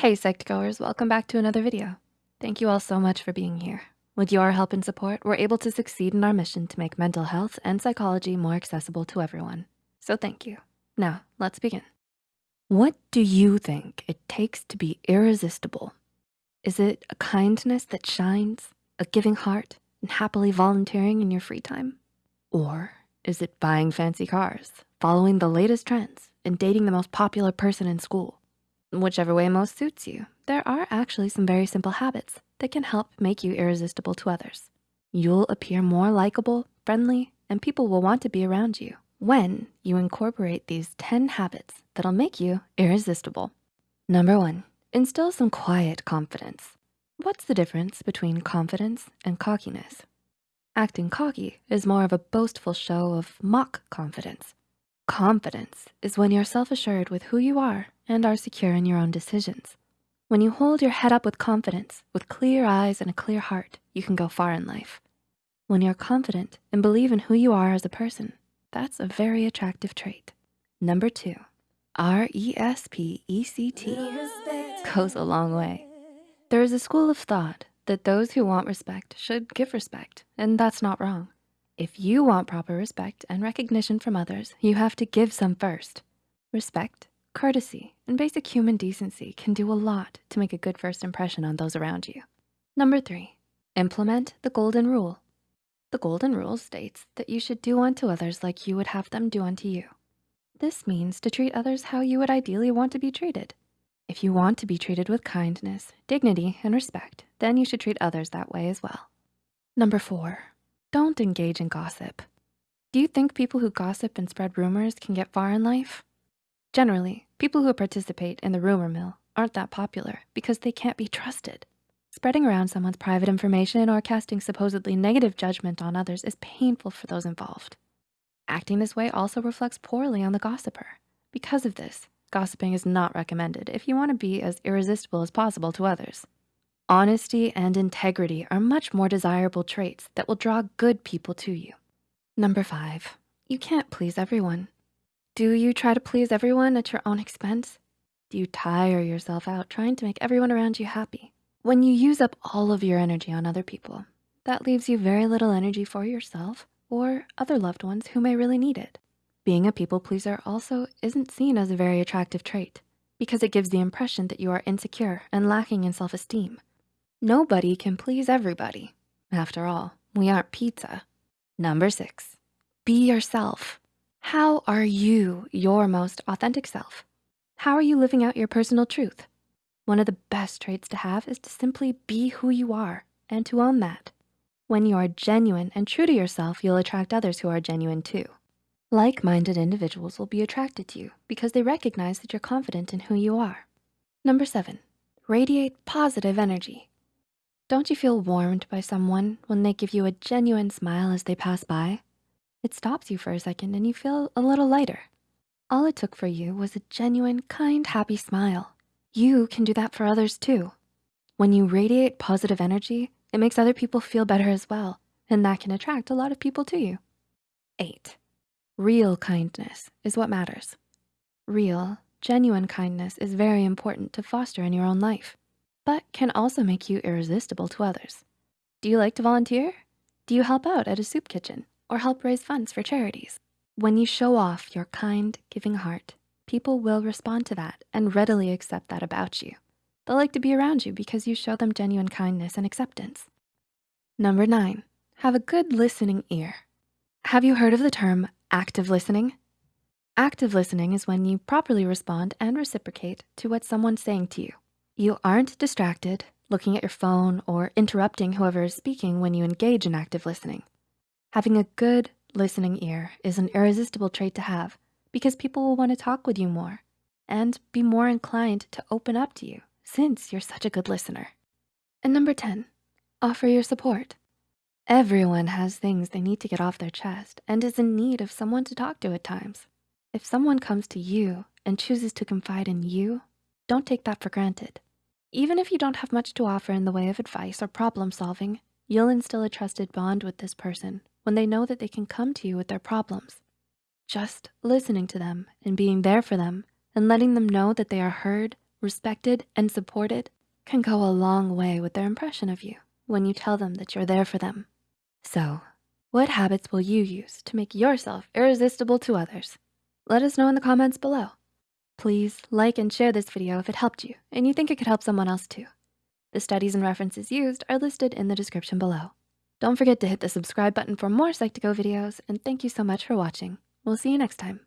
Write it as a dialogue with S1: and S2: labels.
S1: Hey Psych2Goers, welcome back to another video. Thank you all so much for being here. With your help and support, we're able to succeed in our mission to make mental health and psychology more accessible to everyone. So thank you. Now, let's begin. What do you think it takes to be irresistible? Is it a kindness that shines, a giving heart, and happily volunteering in your free time? Or is it buying fancy cars, following the latest trends, and dating the most popular person in school? Whichever way most suits you, there are actually some very simple habits that can help make you irresistible to others. You'll appear more likable, friendly, and people will want to be around you when you incorporate these 10 habits that'll make you irresistible. Number one, instill some quiet confidence. What's the difference between confidence and cockiness? Acting cocky is more of a boastful show of mock confidence. Confidence is when you're self-assured with who you are and are secure in your own decisions. When you hold your head up with confidence, with clear eyes and a clear heart, you can go far in life. When you're confident and believe in who you are as a person, that's a very attractive trait. Number two, R-E-S-P-E-C-T goes a long way. There is a school of thought that those who want respect should give respect, and that's not wrong. If you want proper respect and recognition from others, you have to give some first. Respect Courtesy and basic human decency can do a lot to make a good first impression on those around you. Number three, implement the golden rule. The golden rule states that you should do unto others like you would have them do unto you. This means to treat others how you would ideally want to be treated. If you want to be treated with kindness, dignity, and respect, then you should treat others that way as well. Number four, don't engage in gossip. Do you think people who gossip and spread rumors can get far in life? Generally, people who participate in the rumor mill aren't that popular because they can't be trusted. Spreading around someone's private information or casting supposedly negative judgment on others is painful for those involved. Acting this way also reflects poorly on the gossiper. Because of this, gossiping is not recommended if you wanna be as irresistible as possible to others. Honesty and integrity are much more desirable traits that will draw good people to you. Number five, you can't please everyone. Do you try to please everyone at your own expense? Do you tire yourself out trying to make everyone around you happy? When you use up all of your energy on other people, that leaves you very little energy for yourself or other loved ones who may really need it. Being a people pleaser also isn't seen as a very attractive trait because it gives the impression that you are insecure and lacking in self-esteem. Nobody can please everybody. After all, we aren't pizza. Number six, be yourself. How are you your most authentic self? How are you living out your personal truth? One of the best traits to have is to simply be who you are and to own that. When you are genuine and true to yourself, you'll attract others who are genuine too. Like-minded individuals will be attracted to you because they recognize that you're confident in who you are. Number seven, radiate positive energy. Don't you feel warmed by someone when they give you a genuine smile as they pass by? It stops you for a second and you feel a little lighter. All it took for you was a genuine, kind, happy smile. You can do that for others too. When you radiate positive energy, it makes other people feel better as well, and that can attract a lot of people to you. Eight, real kindness is what matters. Real, genuine kindness is very important to foster in your own life, but can also make you irresistible to others. Do you like to volunteer? Do you help out at a soup kitchen? or help raise funds for charities. When you show off your kind, giving heart, people will respond to that and readily accept that about you. They'll like to be around you because you show them genuine kindness and acceptance. Number nine, have a good listening ear. Have you heard of the term active listening? Active listening is when you properly respond and reciprocate to what someone's saying to you. You aren't distracted, looking at your phone or interrupting whoever is speaking when you engage in active listening. Having a good listening ear is an irresistible trait to have because people will wanna talk with you more and be more inclined to open up to you since you're such a good listener. And number 10, offer your support. Everyone has things they need to get off their chest and is in need of someone to talk to at times. If someone comes to you and chooses to confide in you, don't take that for granted. Even if you don't have much to offer in the way of advice or problem solving, you'll instill a trusted bond with this person when they know that they can come to you with their problems. Just listening to them and being there for them and letting them know that they are heard, respected, and supported can go a long way with their impression of you when you tell them that you're there for them. So, what habits will you use to make yourself irresistible to others? Let us know in the comments below. Please like and share this video if it helped you and you think it could help someone else too. The studies and references used are listed in the description below. Don't forget to hit the subscribe button for more Psych2Go videos and thank you so much for watching. We'll see you next time.